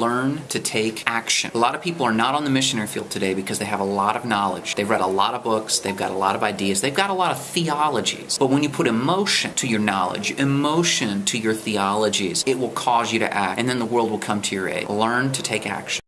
learn to take action. A lot of people are not on the missionary field today because they have a lot of knowledge. They've read a lot of books, they've got a lot of ideas, they've got a lot of theologies. But when you put emotion to your knowledge, emotion to your theologies, it will cause you to act, and then the world will come to your aid. Learn to take action.